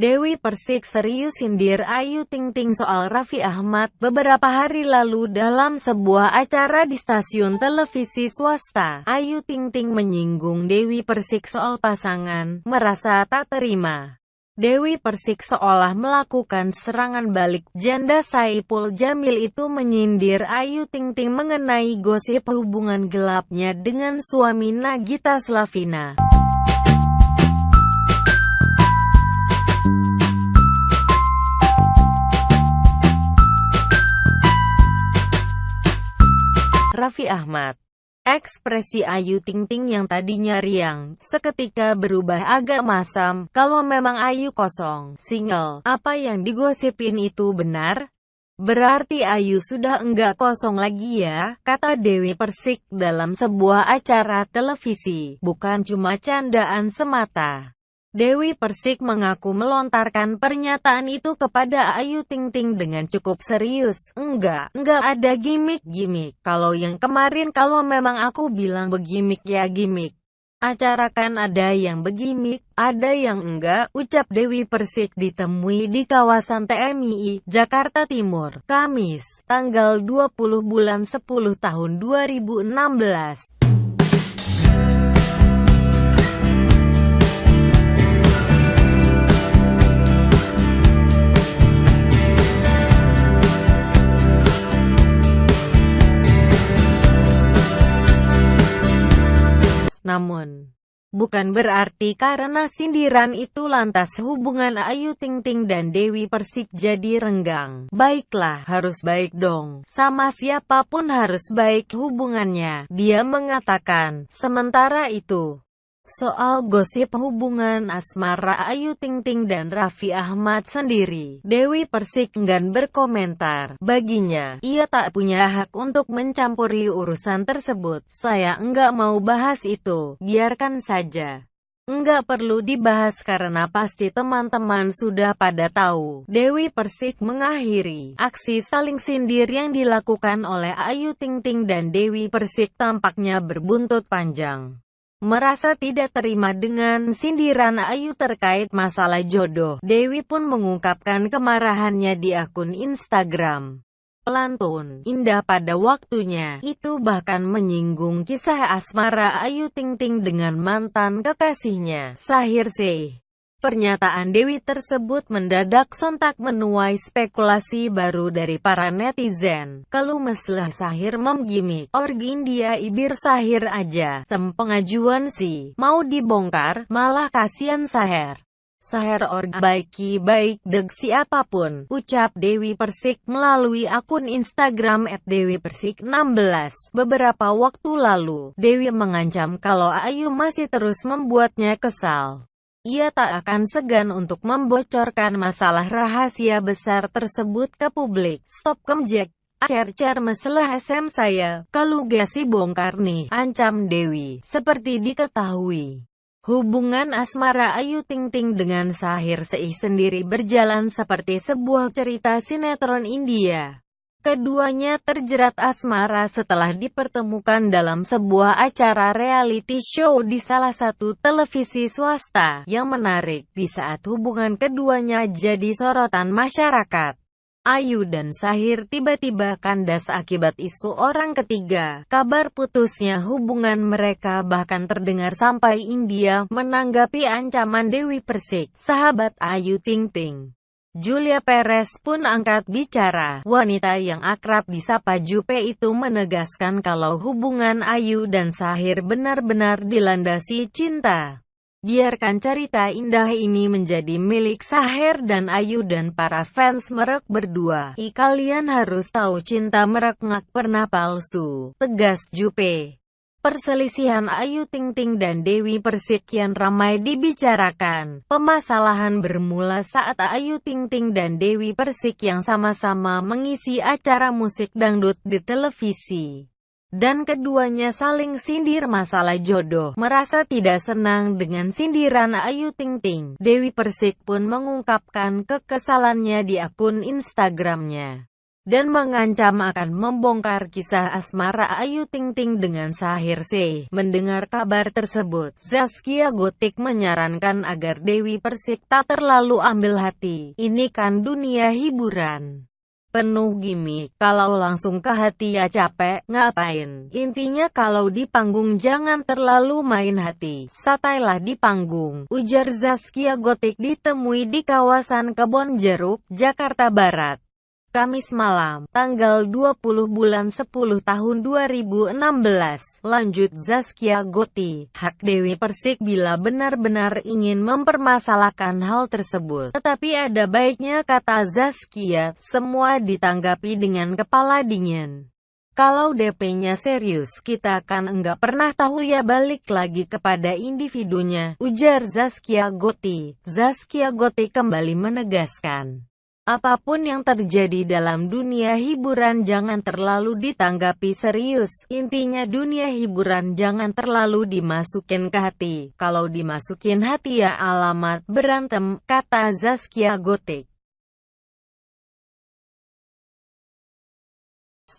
Dewi Persik serius sindir Ayu Ting Ting soal Raffi Ahmad beberapa hari lalu dalam sebuah acara di stasiun televisi swasta. Ayu Ting Ting menyinggung Dewi Persik soal pasangan, merasa tak terima. Dewi Persik seolah melakukan serangan balik. Janda Saipul Jamil itu menyindir Ayu Ting Ting mengenai gosip hubungan gelapnya dengan suami Nagita Slavina. Raffi Ahmad. Ekspresi Ayu Ting Ting yang tadinya riang, seketika berubah agak masam. Kalau memang Ayu kosong, single, apa yang digosipin itu benar? Berarti Ayu sudah enggak kosong lagi ya, kata Dewi Persik dalam sebuah acara televisi, bukan cuma candaan semata. Dewi Persik mengaku melontarkan pernyataan itu kepada Ayu Ting Ting dengan cukup serius. Enggak, enggak ada gimmick-gimmick. Kalau yang kemarin kalau memang aku bilang begimik ya gimmick. Acara kan ada yang begimik, ada yang enggak, ucap Dewi Persik ditemui di kawasan TMI, Jakarta Timur, Kamis, tanggal 20 bulan 10 tahun 2016. Namun, bukan berarti karena sindiran itu lantas hubungan Ayu Ting Ting dan Dewi Persik jadi renggang. Baiklah, harus baik dong. Sama siapa pun harus baik hubungannya. Dia mengatakan, sementara itu, Soal gosip hubungan asmara Ayu Ting Ting dan Raffi Ahmad sendiri, Dewi Persik enggan berkomentar. Baginya, ia tak punya hak untuk mencampuri urusan tersebut. Saya enggak mau bahas itu, biarkan saja. Enggak perlu dibahas karena pasti teman-teman sudah pada tahu. Dewi Persik mengakhiri aksi saling sindir yang dilakukan oleh Ayu Ting Ting dan Dewi Persik tampaknya berbuntut panjang merasa tidak terima dengan sindiran Ayu terkait masalah jodoh. Dewi pun mengungkapkan kemarahannya di akun Instagram. Pelantun, indah pada waktunya, itu bahkan menyinggung kisah asmara Ayu Ting Ting dengan mantan kekasihnya, Sahir Sheikh. Pernyataan Dewi tersebut mendadak sontak menuai spekulasi baru dari para netizen. Kalau meslah Sahir memgimik, org India ibir Sahir aja, tem pengajuan sih, mau dibongkar, malah kasihan Sahir. Sahir org baiki baik deg siapa pun, ucap Dewi Persik melalui akun Instagram @dewipersik16. Beberapa waktu lalu, Dewi mengancam kalau Ayu masih terus membuatnya kesal. Ia tak akan segan untuk membocorkan masalah rahasia besar tersebut ke publik. Stop kemjek. Cer-cer masalah SM saya, kalau gasi bongkar nih, ancam Dewi. Seperti diketahui, hubungan asmara Ayu Ting Ting dengan Sahir Seih sendiri berjalan seperti sebuah cerita sinetron India. Keduanya terjerat asmara setelah dipertemukan dalam sebuah acara reality show di salah satu televisi swasta. Yang menarik, di saat hubungan keduanya jadi sorotan masyarakat. Ayu dan Sahir tiba-tiba kandas akibat isu orang ketiga. Kabar putusnya hubungan mereka bahkan terdengar sampai India menanggapi ancaman Dewi Persik, sahabat Ayu Ting Ting. Julia Perez pun angkat bicara. Wanita yang akrab disapa Jupe itu menegaskan kalau hubungan Ayu dan Sahir benar-benar dilandasi cinta. Biarkan cerita indah ini menjadi milik Sahir dan Ayu dan para fans merek berdua. I kalian harus tahu cinta merek ngak pernah palsu, tegas Jupe. Perselisihan Ayu Ting Ting dan Dewi Persik kian ramai dibicarakan. Pemasalahan bermula saat Ayu Ting Ting dan Dewi Persik yang sama-sama mengisi acara musik dangdut di televisi. Dan keduanya saling sindir masalah jodoh. Merasa tidak senang dengan sindiran Ayu Ting Ting. Dewi Persik pun mengungkapkan kekesalannya di akun Instagramnya. Dan mengancam akan membongkar kisah asmara Ayu Ting Ting dengan Sahir C. Mendengar kabar tersebut, Zaskia Gotik menyarankan agar Dewi Persik tak terlalu ambil hati. Ini kan dunia hiburan penuh gimmick. Kalau langsung ke hati ya capek, ngapain? Intinya kalau di panggung jangan terlalu main hati. Satailah di panggung. Ujar Zaskia Gotik ditemui di kawasan Kebon Jeruk, Jakarta Barat. Kamis malam, tanggal 20 bulan 10 tahun 2016. Lanjut Zaskia Goti, hak Dewi Persik bila benar-benar ingin mempermasalahkan hal tersebut. Tetapi ada baiknya kata Zaskia, semua ditanggapi dengan kepala dingin. Kalau DP-nya serius, kita kan enggak pernah tahu ya balik lagi kepada individunya, ujar Zaskia Goti. Zaskia Goti kembali menegaskan. Apa pun yang terjadi dalam dunia hiburan jangan terlalu ditanggapi serius. Intinya dunia hiburan jangan terlalu dimasukin ke hati. Kalau dimasukin hati ya alamat berantem, kata Zaskia Gotik.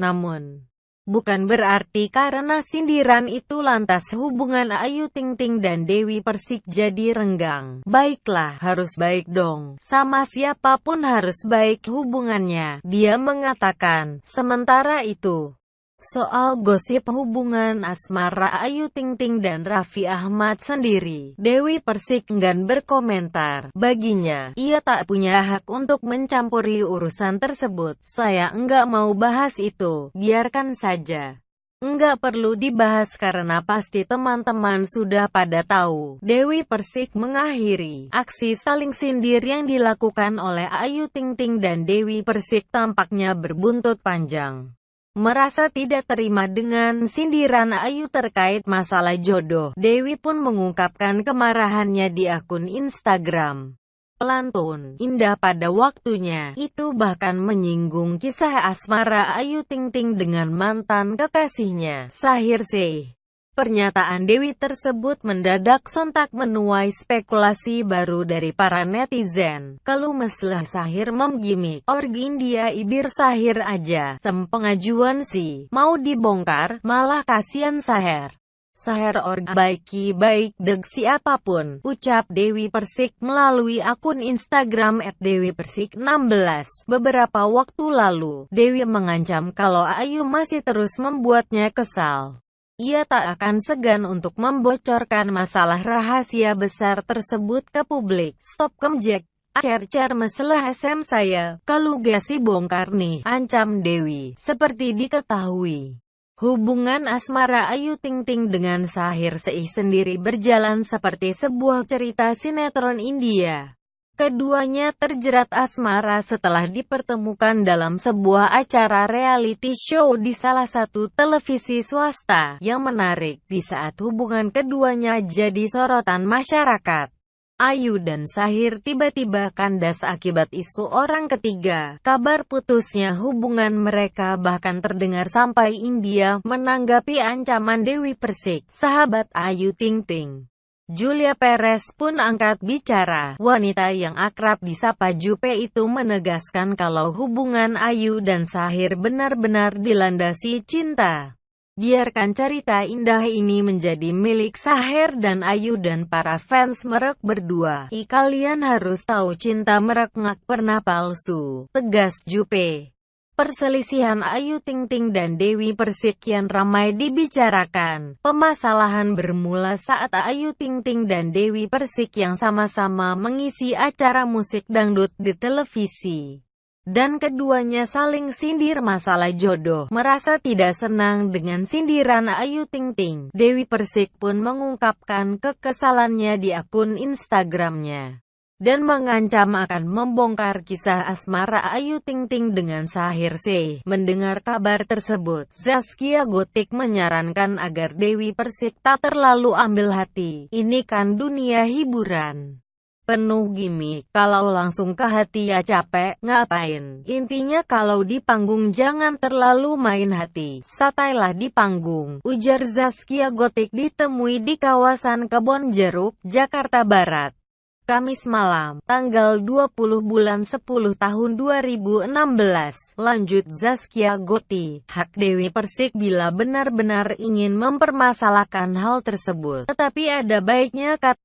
Namun, Bukan berarti karena sindiran itu lantas hubungan Ayu Ting Ting dan Dewi Persik jadi renggang. Baiklah, harus baik dong. Sama siapa pun harus baik hubungannya. Dia mengatakan, sementara itu, Soal gosip hubungan asmara Ayu Ting Ting dan Raffi Ahmad sendiri, Dewi Persik enggan berkomentar. Baginya, ia tak punya hak untuk mencampuri urusan tersebut. Saya enggak mau bahas itu, biarkan saja. Enggak perlu dibahas karena pasti teman-teman sudah pada tahu. Dewi Persik mengakhiri aksi saling sindir yang dilakukan oleh Ayu Ting Ting dan Dewi Persik tampaknya berbuntut panjang merasa tidak terima dengan sindiran Ayu terkait masalah jodoh. Dewi pun mengungkapkan kemarahannya di akun Instagram. Pelantun, indah pada waktunya, itu bahkan menyinggung kisah asmara Ayu Ting Ting dengan mantan kekasihnya, Sahir Seh. Pernyataan Dewi tersebut mendadak sontak menuai spekulasi baru dari para netizen. Kalau meslah Sahir memgimik, org India ibir Sahir aja, tem pengajuan sih, mau dibongkar, malah kasihan Sahir. Sahir org baiki baik deg siapa pun, ucap Dewi Persik melalui akun Instagram @dewipersik16. Beberapa waktu lalu, Dewi mengancam kalau Ayu masih terus membuatnya kesal. Ia tak akan segan untuk membocorkan masalah rahasia besar tersebut ke publik. Stop kemjek. Cer-cer masalah SM saya, kalau gasi bongkar nih, ancam Dewi. Seperti diketahui, hubungan asmara Ayu Ting Ting dengan Sahir Seih sendiri berjalan seperti sebuah cerita sinetron India. Keduanya terjerat asmara setelah dipertemukan dalam sebuah acara reality show di salah satu televisi swasta. Yang menarik, di saat hubungan keduanya jadi sorotan masyarakat. Ayu dan Sahir tiba-tiba kandas akibat isu orang ketiga. Kabar putusnya hubungan mereka bahkan terdengar sampai India menanggapi ancaman Dewi Persik, sahabat Ayu Ting Ting. Julia Perez pun angkat bicara. Wanita yang akrab disapa Jupe itu menegaskan kalau hubungan Ayu dan Sahir benar-benar dilandasi cinta. Biarkan cerita indah ini menjadi milik Sahir dan Ayu dan para fans merek berdua. I kalian harus tahu cinta merek ngak pernah palsu, tegas Jupe. Perselisihan Ayu Ting Ting dan Dewi Persik kian ramai dibicarakan. Pemasalahan bermula saat Ayu Ting Ting dan Dewi Persik yang sama-sama mengisi acara musik dangdut di televisi. Dan keduanya saling sindir masalah jodoh. Merasa tidak senang dengan sindiran Ayu Ting Ting. Dewi Persik pun mengungkapkan kekesalannya di akun Instagramnya dan mengancam akan membongkar kisah asmara Ayu Ting Ting dengan Sahir C. Mendengar kabar tersebut, Zaskia Gotik menyarankan agar Dewi Persik tak terlalu ambil hati. Ini kan dunia hiburan penuh gimmick. Kalau langsung ke hati ya capek, ngapain? Intinya kalau di panggung jangan terlalu main hati. Satailah di panggung, ujar Zaskia Gotik ditemui di kawasan Kebon Jeruk, Jakarta Barat. Kamis malam, tanggal 20 bulan 10 tahun 2016. Lanjut Zaskia Goti, hak Dewi Persik bila benar-benar ingin mempermasalahkan hal tersebut. Tetapi ada baiknya kata